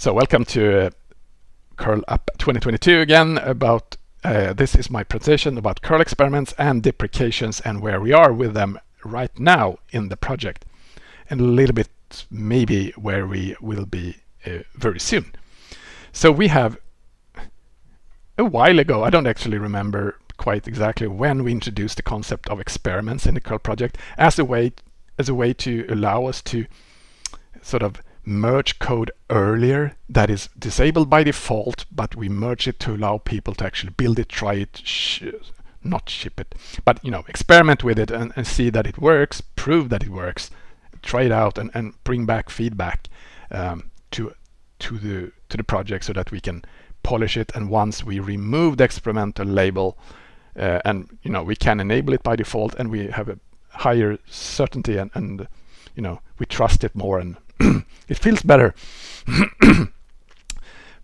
So welcome to uh, Curl Up 2022 again about uh, this is my presentation about curl experiments and deprecations and where we are with them right now in the project and a little bit maybe where we will be uh, very soon. So we have a while ago, I don't actually remember quite exactly when we introduced the concept of experiments in the curl project as a way as a way to allow us to sort of merge code earlier that is disabled by default, but we merge it to allow people to actually build it, try it, sh not ship it, but you know, experiment with it and, and, see that it works, prove that it works, try it out and, and bring back feedback um, to to the to the project so that we can polish it. And once we remove the experimental label, uh, and you know, we can enable it by default, and we have a higher certainty and, and you know, we trust it more and it feels better.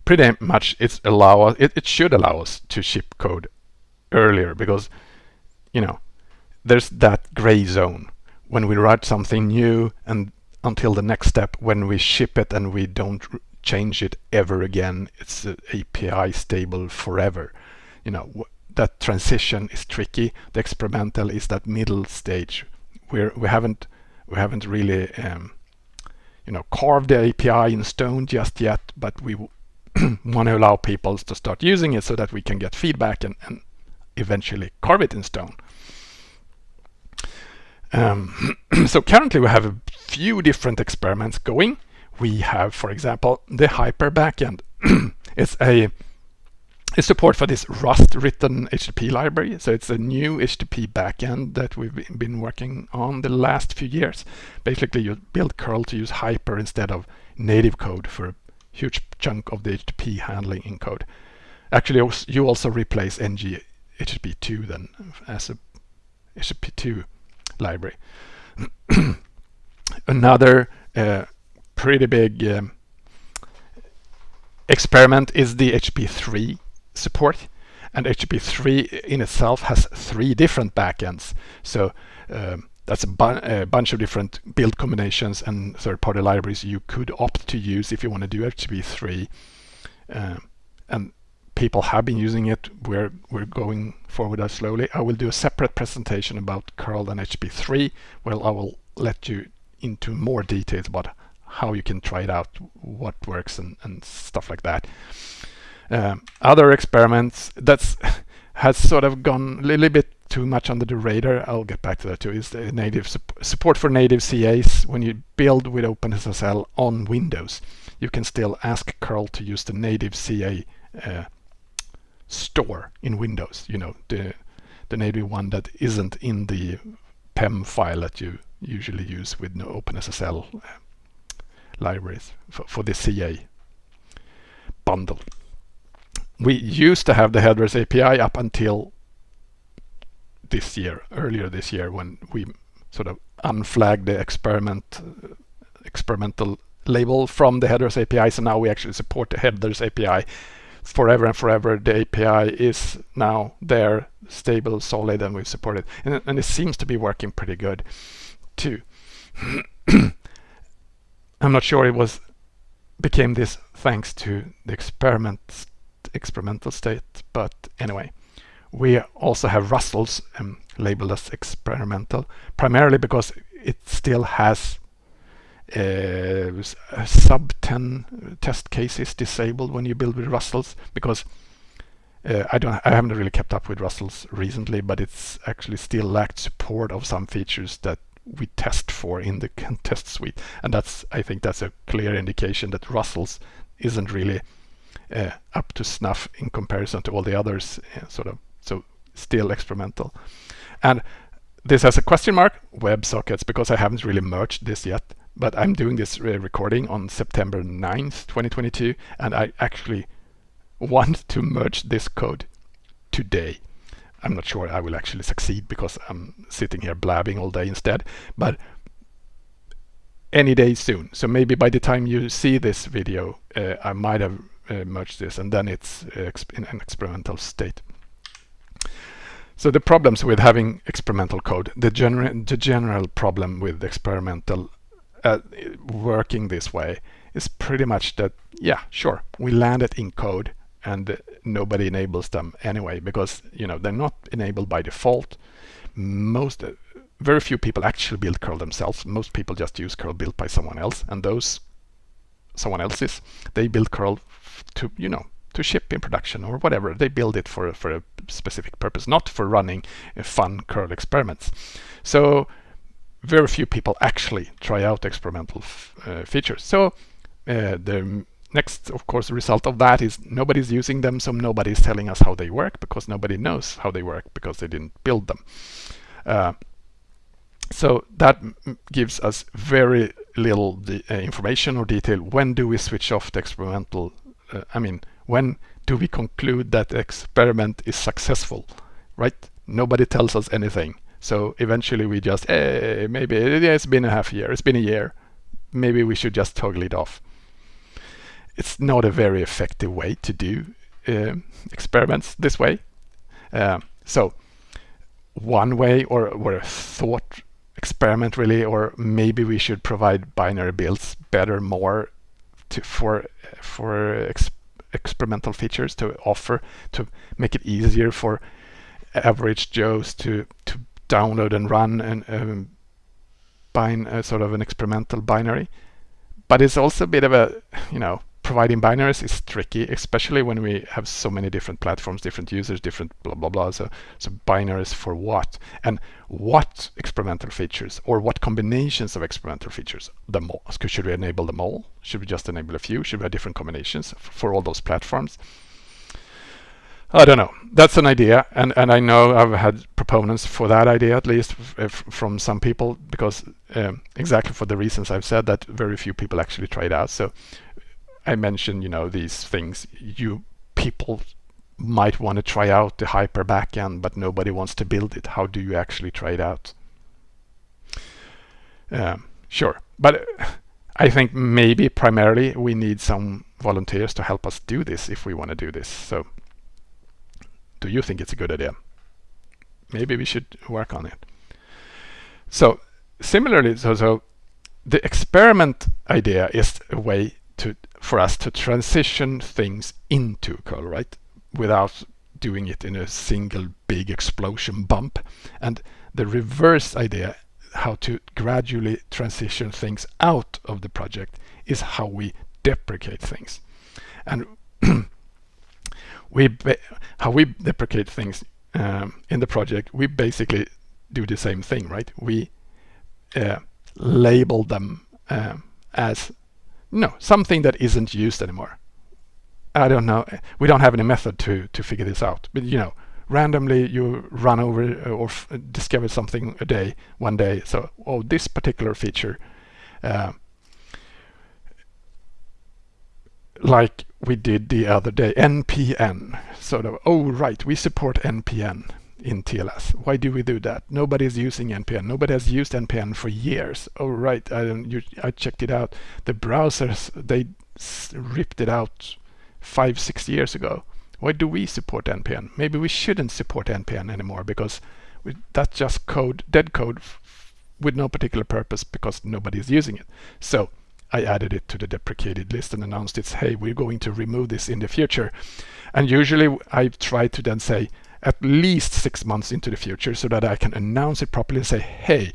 Pretty much it's allow us, it, it should allow us to ship code earlier because, you know, there's that gray zone when we write something new and until the next step when we ship it and we don't change it ever again. It's API stable forever. You know, that transition is tricky. The experimental is that middle stage where we haven't we haven't really um, you know, carve the API in stone just yet, but we want to allow people to start using it so that we can get feedback and, and eventually carve it in stone. Um, so currently we have a few different experiments going. We have, for example, the Hyper backend. it's a is support for this Rust written HTTP library. So it's a new HTTP backend that we've been working on the last few years. Basically, you build curl to use Hyper instead of native code for a huge chunk of the HTTP handling in code. Actually, you also replace ng HTTP2 then as a HTTP2 library. Another uh, pretty big um, experiment is the HTTP3 support. And HTTP3 in itself has three different backends. So um, that's a, bu a, bunch of different build combinations and third-party libraries you could opt to use if you want to do HTTP3. Um, and people have been using it. We're, we're going forward slowly. I will do a separate presentation about curl and HTTP3 where I will let you into more details about how you can try it out, what works and, and stuff like that. Um, other experiments that's has sort of gone a little bit too much under the radar, I'll get back to that too, is the native su support for native CAs. When you build with OpenSSL on Windows, you can still ask curl to use the native CA uh, store in Windows, you know, the, the native one that isn't in the PEM file that you usually use with no OpenSSL uh, libraries for, for the CA bundle we used to have the headers API up until this year, earlier this year, when we sort of unflagged the experiment experimental label from the headers API. So now we actually support the headers API forever and forever. The API is now there, stable, solid, and we support it. And, and it seems to be working pretty good too. I'm not sure it was became this thanks to the experiment experimental state. But anyway, we also have Rustls um, labeled as experimental, primarily because it still has uh, sub 10 test cases disabled when you build with Rustls because uh, I don't I haven't really kept up with Rustls recently but it's actually still lacked support of some features that we test for in the test suite and that's I think that's a clear indication that Rustls isn't really uh, up to snuff in comparison to all the others, uh, sort of. So still experimental. And this has a question mark, WebSockets, because I haven't really merged this yet. But I'm doing this uh, recording on September 9th, 2022, and I actually want to merge this code today. I'm not sure I will actually succeed because I'm sitting here blabbing all day instead, but any day soon. So maybe by the time you see this video, uh, I might have uh, merge this and then it's uh, in an experimental state. So the problems with having experimental code, the, gener the general problem with experimental uh, working this way is pretty much that, yeah, sure, we land it in code and nobody enables them anyway because, you know, they're not enabled by default. Most, uh, very few people actually build curl themselves. Most people just use curl built by someone else and those someone else's, they build curl to, you know, to ship in production or whatever. They build it for, for a specific purpose, not for running uh, fun curl experiments. So very few people actually try out experimental uh, features. So uh, the next, of course, result of that is nobody's using them, so nobody's telling us how they work because nobody knows how they work because they didn't build them. Uh, so that gives us very little uh, information or detail. When do we switch off the experimental? Uh, I mean, when do we conclude that experiment is successful, right? Nobody tells us anything. So eventually we just, hey, eh, maybe it's been a half year, it's been a year. Maybe we should just toggle it off. It's not a very effective way to do uh, experiments this way. Uh, so one way or, or a thought experiment really, or maybe we should provide binary builds better, more to, for for ex experimental features to offer to make it easier for average Joes to to download and run and um, uh, sort of an experimental binary. But it's also a bit of a, you know, providing binaries is tricky, especially when we have so many different platforms, different users, different blah, blah, blah. So, so binaries for what? And what experimental features or what combinations of experimental features? The all. Should we enable them all? Should we just enable a few? Should we have different combinations for all those platforms? I don't know. That's an idea, and and I know I've had proponents for that idea at least from some people because um, exactly for the reasons I've said that very few people actually try it out. So I mentioned, you know, these things you people might want to try out the hyper backend, but nobody wants to build it. How do you actually try it out? Um, sure, but I think maybe primarily we need some volunteers to help us do this if we want to do this. So do you think it's a good idea? Maybe we should work on it. So similarly, so, so the experiment idea is a way to for us to transition things into curl, right? Without doing it in a single big explosion bump. And the reverse idea, how to gradually transition things out of the project, is how we deprecate things. And we how we deprecate things um, in the project, we basically do the same thing, right? We uh, label them um, as no something that isn't used anymore. I don't know. We don't have any method to to figure this out. But you know, randomly you run over uh, or discover something a day, one day. So, oh, this particular feature. Uh, like we did the other day, NPN. Sort of, oh right, we support NPN in TLS. Why do we do that? Nobody's using NPN. Nobody has used NPN for years. Oh right, I, you, I checked it out. The browsers, they ripped it out five, six years ago. Why do we support NPN? Maybe we shouldn't support NPN anymore because we, that's just code, dead code with no particular purpose because nobody is using it. So I added it to the deprecated list and announced it's, hey, we're going to remove this in the future. And usually I try to then say at least six months into the future so that I can announce it properly and say, hey,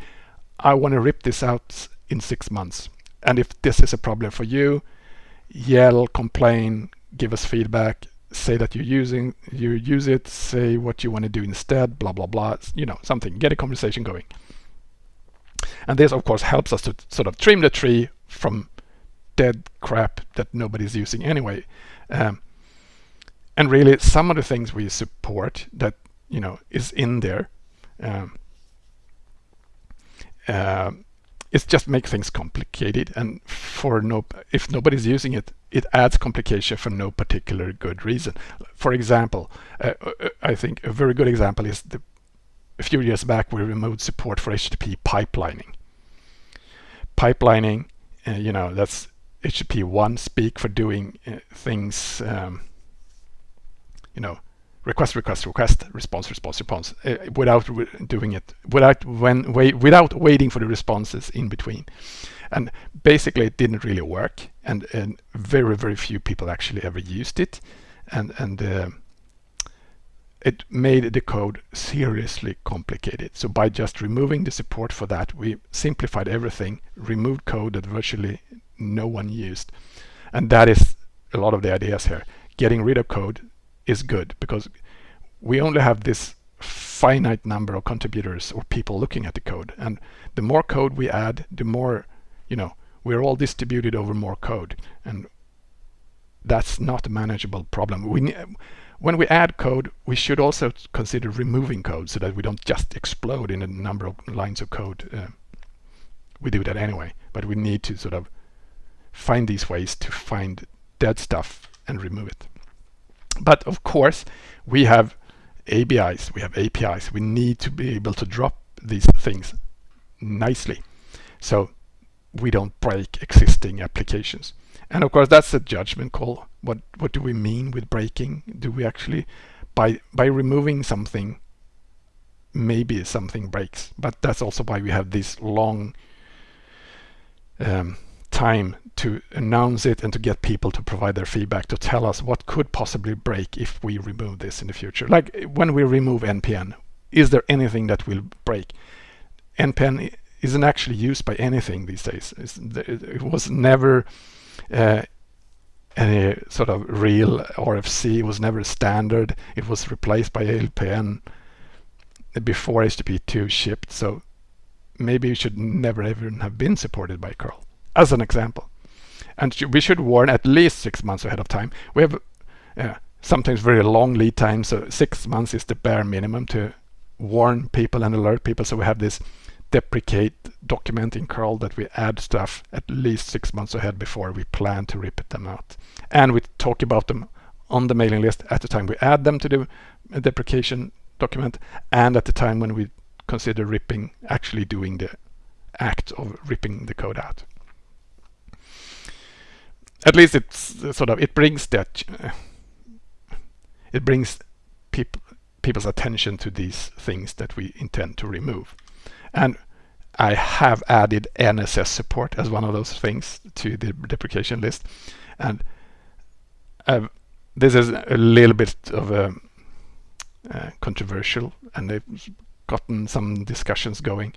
I want to rip this out in six months. And if this is a problem for you, yell, complain, give us feedback, say that you're using, you use it, say what you want to do instead, blah, blah, blah, you know, something, get a conversation going. And this, of course, helps us to sort of trim the tree from dead crap that nobody's using anyway. Um, and really, some of the things we support that you know is in there, um, uh, it just makes things complicated. And for no, if nobody's using it, it adds complication for no particular good reason. For example, uh, uh I think a very good example is the a few years back we removed support for HTTP pipelining. Pipelining uh, you know, that's HTTP one speak for doing uh, things, um, you know, request, request, request, response, response, response, uh, without doing it, without when wait, without waiting for the responses in between. And basically it didn't really work and, and very, very few people actually ever used it. And, and uh, it made the code seriously complicated. So by just removing the support for that, we simplified everything, removed code that virtually no one used. And that is a lot of the ideas here. Getting rid of code is good because we only have this finite number of contributors or people looking at the code. And the more code we add, the more, you know, we're all distributed over more code. And that's not a manageable problem. We when we add code, we should also consider removing code so that we don't just explode in a number of lines of code. Uh, we do that anyway, but we need to sort of find these ways to find dead stuff and remove it. But of course, we have ABIs, we have APIs. We need to be able to drop these things nicely so we don't break existing applications. And of course, that's a judgment call. What what do we mean with breaking? Do we actually, by by removing something, maybe something breaks? But that's also why we have this long um, time to announce it and to get people to provide their feedback to tell us what could possibly break if we remove this in the future. Like when we remove NPN, is there anything that will break? NPN isn't actually used by anything these days. it was never uh, any sort of real RFC It was never standard. It was replaced by ALPN before HTTP2 shipped. So maybe it should never even have been supported by curl, as an example. And we should warn at least six months ahead of time. We have uh, sometimes very long lead times, so six months is the bare minimum to warn people and alert people. So we have this deprecate document in curl that we add stuff at least six months ahead before we plan to rip them out. And we talk about them on the mailing list at the time we add them to the deprecation document and at the time when we consider ripping, actually doing the act of ripping the code out. At least it's sort of, it brings that, uh, it brings people people's attention to these things that we intend to remove. And I have added NSS support as one of those things to the deprecation list. And I've, this is a little bit of a uh, controversial and they've gotten some discussions going.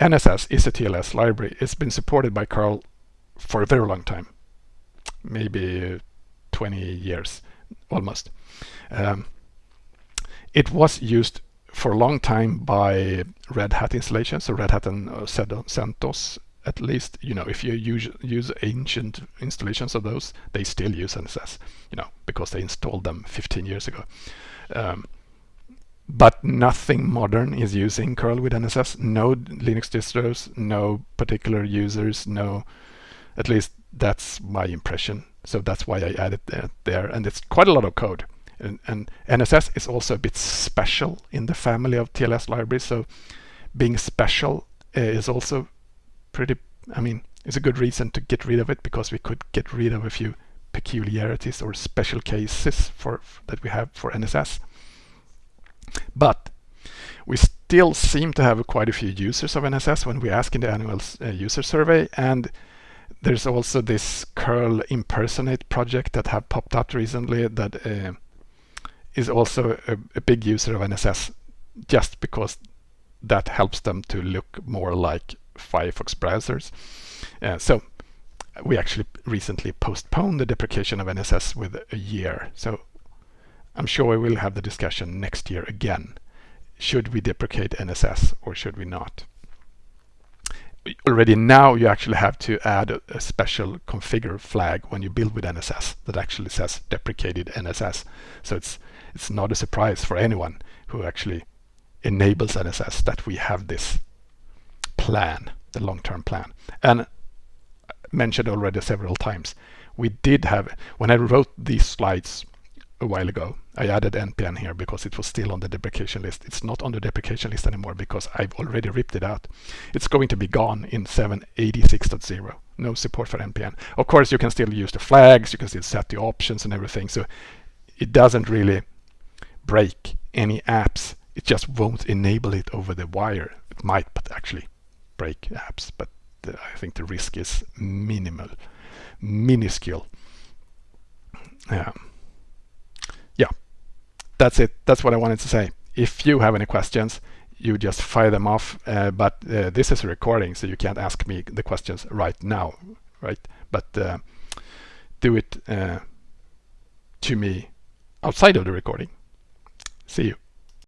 NSS is a TLS library. It's been supported by curl for a very long time, maybe 20 years almost. Um, it was used for a long time by Red Hat installations, so Red Hat and uh, CentOS at least, you know, if you use, use ancient installations of those, they still use NSS, you know, because they installed them 15 years ago. Um, but nothing modern is using curl with NSS. No Linux distros, no particular users, no, at least that's my impression. So that's why I added that there. And it's quite a lot of code. And, and, NSS is also a bit special in the family of TLS libraries. So being special uh, is also pretty, I mean, it's a good reason to get rid of it because we could get rid of a few peculiarities or special cases for that we have for NSS. But we still seem to have quite a few users of NSS when we ask in the annual uh, user survey and there's also this curl impersonate project that have popped up recently that uh, is also a, a big user of NSS just because that helps them to look more like Firefox browsers. Uh, so we actually recently postponed the deprecation of NSS with a year. So I'm sure we will have the discussion next year again. Should we deprecate NSS or should we not? Already now you actually have to add a, a special configure flag when you build with NSS that actually says deprecated NSS. So it's it's not a surprise for anyone who actually enables NSS that we have this plan, the long-term plan. And mentioned already several times, we did have, when I wrote these slides a while ago, I added NPN here because it was still on the deprecation list. It's not on the deprecation list anymore because I've already ripped it out. It's going to be gone in 786.0. No support for NPN. Of course, you can still use the flags, you can still set the options and everything. So it doesn't really break any apps. It just won't enable it over the wire. It might but actually break apps, but uh, I think the risk is minimal, minuscule. Yeah, that's it. That's what I wanted to say. If you have any questions, you just fire them off. Uh, but uh, this is a recording, so you can't ask me the questions right now, right? But uh, do it uh, to me outside of the recording. See you.